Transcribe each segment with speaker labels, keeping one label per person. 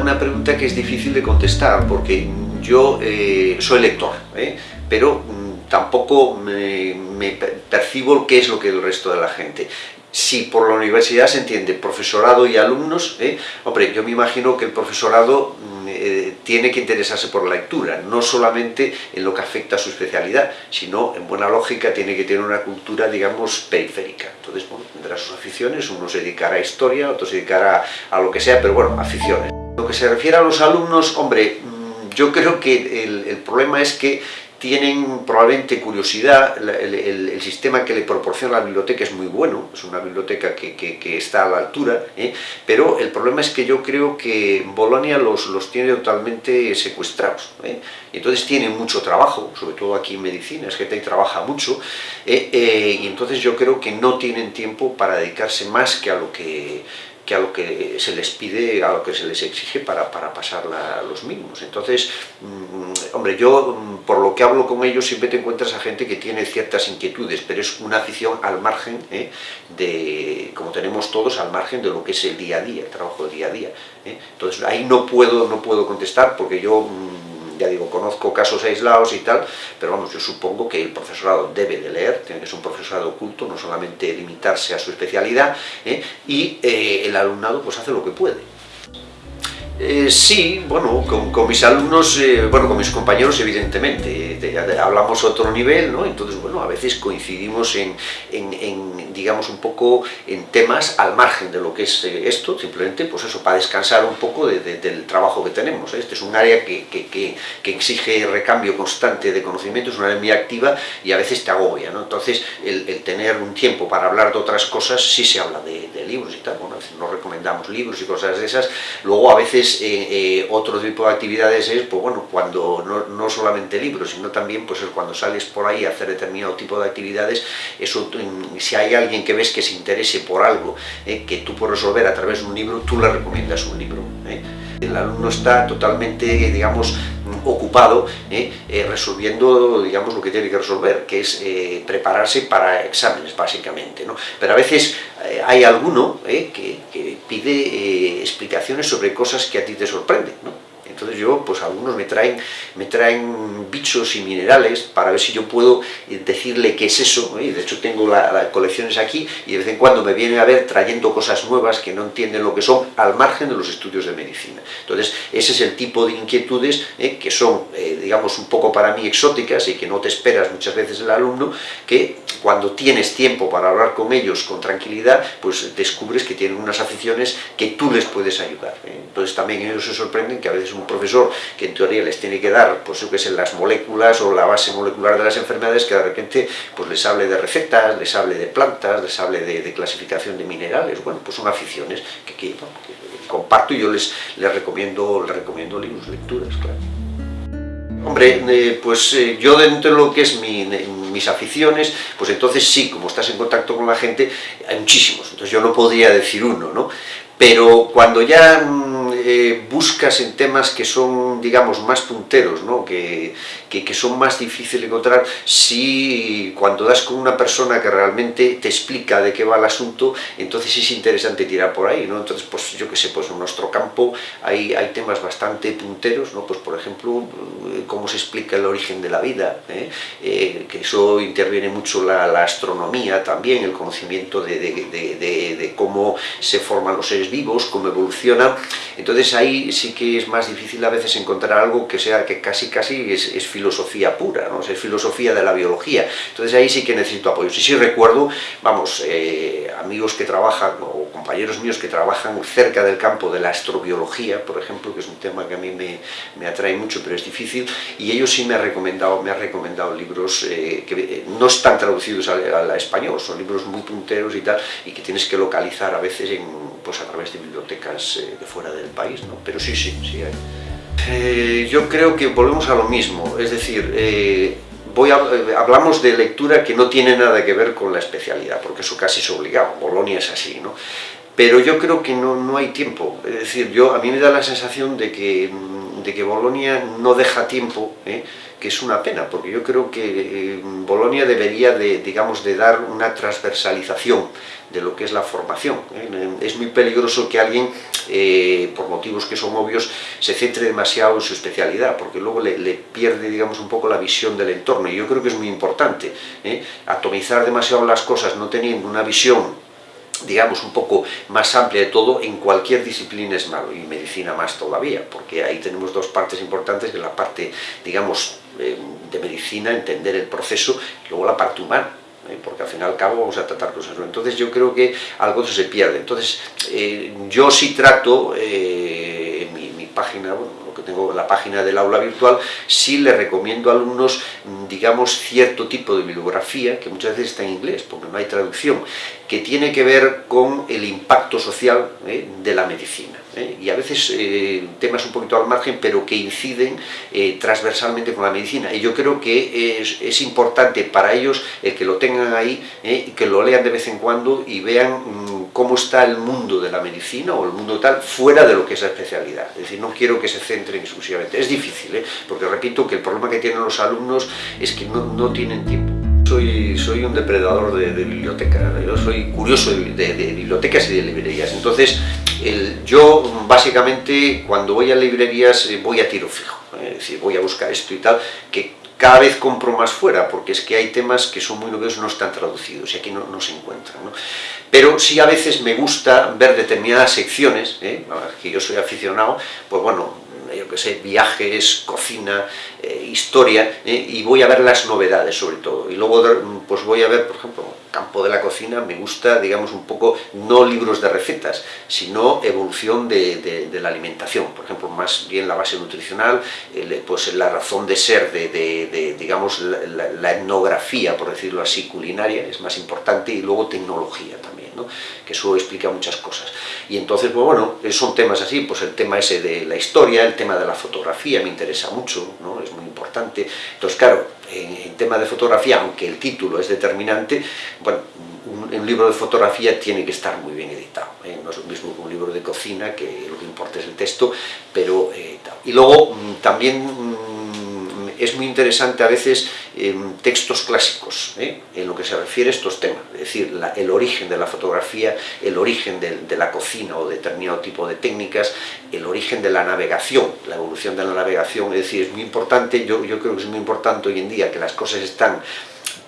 Speaker 1: una, pregunta que es difícil de contestar, porque yo eh, soy lector, ¿eh? pero mm, tampoco me, me, percibo qué es lo que el resto de la gente si por la universidad se entiende profesorado y alumnos, ¿eh? hombre, yo me imagino que el profesorado mm, eh, tiene que interesarse por la lectura, no solamente en lo que afecta a su especialidad, sino en buena lógica tiene que tener una cultura, digamos, periférica. Entonces, bueno, tendrá sus aficiones, uno se dedicará a historia, otro se dedicará a lo que sea, pero bueno, aficiones. Lo que se refiere a los alumnos, hombre, mm, yo creo que el, el problema es que tienen probablemente curiosidad, el, el, sistema que le proporciona la biblioteca es muy bueno, es una biblioteca que, que, que está a la altura, ¿eh? pero el problema es que yo creo que Bolonia los, los tiene totalmente secuestrados, ¿eh? entonces tienen mucho trabajo, sobre todo aquí en medicina, es gente que trabaja mucho, ¿eh? y entonces yo creo que no tienen tiempo para dedicarse más que a lo que que a lo que se les pide, a lo que se les exige para, para pasar la, los mínimos. Entonces, mmm, hombre, yo mmm, por lo que hablo con ellos siempre te encuentras a gente que tiene ciertas inquietudes, pero es una afición al margen ¿eh? de, como tenemos todos, al margen de lo que es el día a día, el trabajo del día a día. ¿eh? Entonces, ahí no puedo, no puedo contestar porque yo... Mmm, ya digo, conozco casos aislados y tal, pero vamos, yo supongo que el profesorado debe de leer, tiene que ser un profesorado oculto, no solamente limitarse a su especialidad, ¿eh? y eh, el alumnado pues hace lo que puede. Eh, sí, bueno, con, mis alumnos, eh, bueno, con mis compañeros evidentemente, de, de, hablamos otro nivel, ¿no? Entonces, bueno, a veces coincidimos en, digamos, un poco en temas al margen de lo que es eh, esto, simplemente, pues eso, para descansar un poco de, de, del trabajo que tenemos. Este es un área que, que, que, exige recambio constante de conocimiento, es una área muy activa y a veces te agobia, ¿no? Entonces, el, tener un tiempo para hablar de otras cosas, sí se habla de, libros y tal, bueno, a veces nos recomendamos libros y cosas de esas, luego a veces eh, eh, otro tipo de actividades es, pues bueno, cuando no, no, solamente libros, sino también pues cuando sales por ahí a hacer determinado tipo de actividades, eso, si hay alguien que ves que se interese por algo eh, que tú puedes resolver a través de un libro, tú le recomiendas un libro. Eh. El alumno está totalmente, digamos, ocupado eh, resolviendo, digamos, lo que tiene que resolver, que es prepararse para exámenes, básicamente, ¿no? Pero a veces hay alguno que, que, pide explicaciones sobre cosas que a ti te sorprenden. Entonces yo, pues algunos me traen, me traen bichos y minerales para ver si yo puedo decirle qué es eso, ¿eh? de hecho tengo las la colecciones aquí y de vez en cuando me vienen a ver trayendo cosas nuevas que no entienden lo que son al margen de los estudios de medicina. Entonces ese es el tipo de inquietudes ¿eh? que son, eh, digamos, un poco para mí exóticas y que no te esperas muchas veces el alumno, que cuando tienes tiempo para hablar con ellos con tranquilidad, pues descubres que tienen unas aficiones que tú les puedes ayudar. ¿eh? Entonces también ellos se sorprenden que a veces un profesor que en teoría les tiene que dar, pues yo que sé, las moléculas o la base molecular de las enfermedades, que de repente pues les hable de recetas, les hable de plantas, les hable de, de clasificación de minerales, bueno, pues son aficiones que, que, que comparto y yo les, les, recomiendo, les recomiendo libros, lecturas, claro. Hombre, eh, pues eh, yo dentro de lo que es mi, mis aficiones, pues entonces sí, como estás en contacto con la gente, hay muchísimos, entonces yo no podría decir uno, ¿no? Pero cuando ya eh, buscas en temas que son, digamos, más punteros, ¿no? que, que, que, son más difíciles de encontrar, si cuando das con una persona que realmente te explica de qué va el asunto, entonces es interesante tirar por ahí, ¿no? Entonces, pues yo qué sé, pues en nuestro campo hay, hay temas bastante punteros, ¿no? Pues por ejemplo, cómo se explica el origen de la vida, ¿eh? Eh, que eso interviene mucho la, la, astronomía también, el conocimiento de, de, cómo se forman los seres vivos, cómo evolucionan, entonces ahí sí que es más difícil a veces encontrar algo que sea que casi casi es, es filosofía pura, ¿no? es filosofía de la biología. Entonces ahí sí que necesito apoyo. Sí, sí recuerdo, vamos, eh, amigos que trabajan o compañeros míos que trabajan cerca del campo de la astrobiología, por ejemplo, que es un tema que a mí me, me atrae mucho, pero es difícil, y ellos sí me han recomendado, me han recomendado libros eh, que eh, no están traducidos al, al, español, son libros muy punteros y tal, y que tienes que localizar a veces en, pues a través de bibliotecas eh, de fuera del país, ¿no? Pero sí, sí, sí hay. Eh, yo creo que volvemos a lo mismo, es decir, eh, voy a, eh, hablamos de lectura que no tiene nada que ver con la especialidad, porque eso casi es obligado, Bolonia es así, ¿no? pero yo creo que no, no hay tiempo. Es decir, yo, a mí me da la sensación de que, de que Bolonia no deja tiempo, ¿eh? que es una pena, porque yo creo que eh, Bolonia debería de, digamos, de dar una transversalización de lo que es la formación. ¿eh? Es muy peligroso que alguien, eh, por motivos que son obvios, se centre demasiado en su especialidad, porque luego le, le, pierde, digamos, un poco la visión del entorno, y yo creo que es muy importante. Atomizar demasiado las cosas, no teniendo una visión digamos, un poco más amplia de todo, en cualquier disciplina es malo, y medicina más todavía, porque ahí tenemos dos partes importantes, que la parte, digamos, eh, de medicina, entender el proceso, y luego la parte humana, ¿eh? porque al fin y al cabo vamos a tratar cosas. Entonces yo creo que algo se pierde. Entonces eh, yo sí trato, en mi, mi página, bueno, tengo la página del aula virtual, sí le recomiendo a alumnos, digamos, cierto tipo de bibliografía, que muchas veces está en inglés, porque no hay traducción, que tiene que ver con el impacto social ¿eh? de la medicina. ¿eh? Y a veces eh, temas un poquito al margen, pero que inciden transversalmente con la medicina. Y yo creo que es, es importante para ellos el que lo tengan ahí, y que lo lean de vez en cuando y vean mmm, cómo está el mundo de la medicina o el mundo tal fuera de lo que es la especialidad. Es decir, no quiero que se centren exclusivamente. Es difícil, ¿eh? porque repito que el problema que tienen los alumnos es que no, no tienen tiempo. Soy, soy, un depredador de, de, biblioteca, yo soy curioso de, bibliotecas y de librerías, entonces yo básicamente cuando voy a librerías eh, voy a tiro fijo, es decir, voy a buscar esto y tal, que cada vez compro más fuera, porque es que hay temas que son muy novedosos, no están traducidos y aquí no, no se encuentran. ¿no? Pero sí a veces me gusta ver determinadas secciones, ¿eh? que yo soy aficionado, pues bueno, yo que sé, viajes, cocina, eh, historia, eh, y voy a ver las novedades sobre todo. Y luego pues voy a ver, por ejemplo, campo de la cocina, me gusta, digamos, un poco, no libros de recetas, sino evolución de, de, de la alimentación. Por ejemplo, más bien la base nutricional, eh, pues la razón de ser de, de digamos, la, la, etnografía, por decirlo así, culinaria, es más importante, y luego tecnología también, ¿no? que eso explica muchas cosas. Y entonces, pues bueno, son temas así, pues el tema ese de la historia, el tema de la fotografía me interesa mucho, ¿no? es muy importante. Entonces, claro, en, tema de fotografía, aunque el título es determinante, bueno, un, un, libro de fotografía tiene que estar muy bien editado, ¿eh? no es lo mismo que un libro de cocina, que lo que importa es el texto, pero... Eh, y luego mm, también mm, es muy interesante a veces eh, textos clásicos, ¿eh? en lo que se refiere a estos temas, es decir, el origen de la fotografía, el origen de, la cocina o determinado tipo de técnicas, el origen de la navegación, la evolución de la navegación, es decir, es muy importante, yo, yo creo que es muy importante hoy en día que las cosas están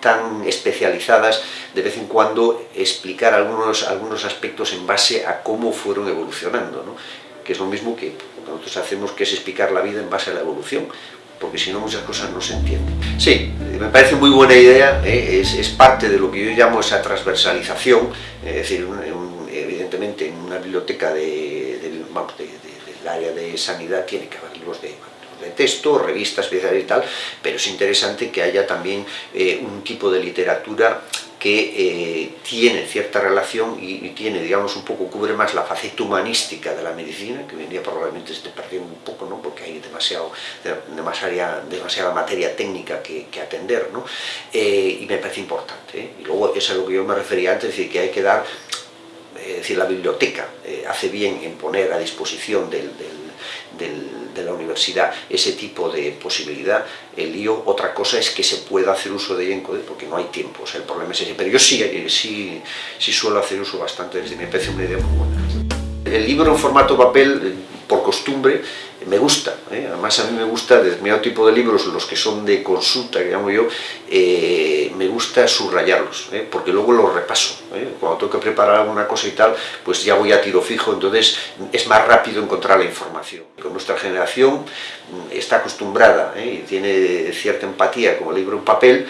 Speaker 1: tan especializadas, de vez en cuando explicar algunos, algunos aspectos en base a cómo fueron evolucionando, ¿no? que es lo mismo que nosotros hacemos, que es explicar la vida en base a la evolución, porque si no muchas cosas no se entienden. Sí, me parece muy buena idea, ¿eh? es, es, parte de lo que yo llamo esa transversalización, es decir, evidentemente en una biblioteca de, del área de sanidad tiene que haber libros de de texto, revistas especiales y tal, pero es interesante que haya también eh, un tipo de literatura que eh, tiene cierta relación y, y, tiene, digamos, un poco, cubre más la faceta humanística de la medicina, que hoy en día probablemente esté perdiendo un poco, ¿no? porque hay demasiado, demasiada, demasiada materia técnica que, que atender, ¿no? Eh, y me parece importante. ¿eh? Y luego, es a lo que yo me refería antes, es decir, que hay que dar, es decir, la biblioteca hace bien en poner a disposición del, del del, de la universidad ese tipo de posibilidad, el lío, otra cosa es que se pueda hacer uso de ella en CODE, porque no hay tiempo, o sea, el problema es ese, pero yo sí, sí, sí suelo hacer uso bastante, me parece una idea muy buena. El libro en formato papel, por costumbre, me gusta, ¿eh? además a mí me gusta determinado tipo de libros, los que son de consulta, que llamo yo, eh, me gusta subrayarlos, ¿eh? porque luego los repaso, ¿eh? cuando tengo que preparar alguna cosa y tal, pues ya voy a tiro fijo, entonces es más rápido encontrar la información. Con nuestra generación mm, está acostumbrada ¿eh? y tiene cierta empatía como libro en papel,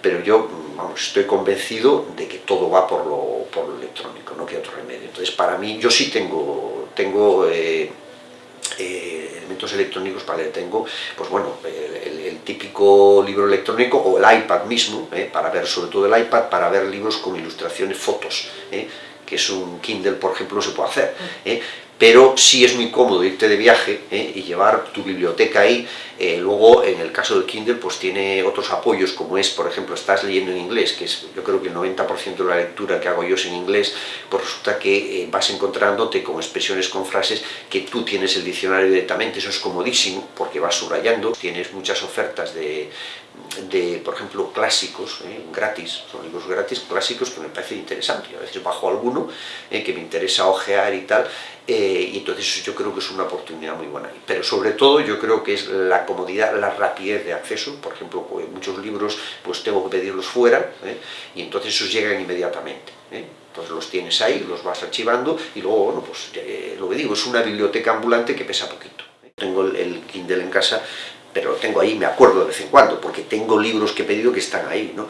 Speaker 1: pero yo mm, estoy convencido de que todo va por lo, por lo electrónico, no que otro remedio. Entonces para mí, yo sí tengo, tengo eh, eh, electrónicos para leer. Tengo, pues bueno, el, el, el, típico libro electrónico o el iPad mismo, eh, para ver, sobre todo el iPad, para ver libros con ilustraciones, fotos, eh, que es un Kindle, por ejemplo, no se puede hacer. Pero sí es muy cómodo irte de viaje ¿eh? y llevar tu biblioteca ahí. Eh, luego, en el caso del Kindle, pues tiene otros apoyos, como es, por ejemplo, estás leyendo en inglés, que es yo creo que el 90% de la lectura que hago yo es en inglés, pues resulta que eh, vas encontrándote con expresiones, con frases que tú tienes el diccionario directamente, eso es comodísimo, porque vas subrayando, tienes muchas ofertas de, de, por ejemplo, clásicos, gratis, son libros gratis, clásicos que me parece interesante, a veces bajo alguno que me interesa ojear y tal, eh, y entonces yo creo que es una oportunidad muy buena. Pero sobre todo yo creo que es la comodidad, la rapidez de acceso, por ejemplo, pues, muchos libros pues tengo que pedirlos fuera, y entonces esos llegan inmediatamente. Entonces los tienes ahí, los vas archivando, y luego, bueno, pues lo que digo, es una biblioteca ambulante que pesa poquito. Tengo el Kindle en casa, pero lo tengo ahí, me acuerdo de vez en cuando, porque tengo libros que he pedido que están ahí, ¿no?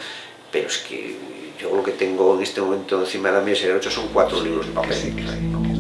Speaker 1: Pero es que yo lo que tengo en este momento encima de la mesa de 8 son cuatro libros de papel.